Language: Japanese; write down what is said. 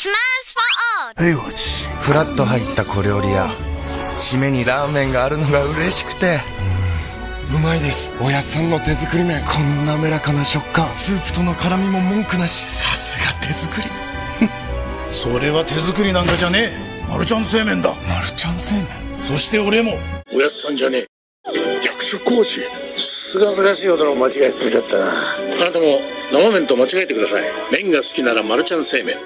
スマースフォい、おち。フラッと入った小料理屋締めにラーメンがあるのが嬉しくてうまいです。おやっさんの手作り麺。こんな滑らかな食感。スープとの絡みも文句なし。さすが手作り。それは手作りなんかじゃねえマルちゃん製麺だマルちゃん製麺。そして俺もおやつさんじゃねえ役所工事すがすがしいほどの間違いっぷりだったなあなたも生麺と間違えてください麺が好きならマルちゃん製麺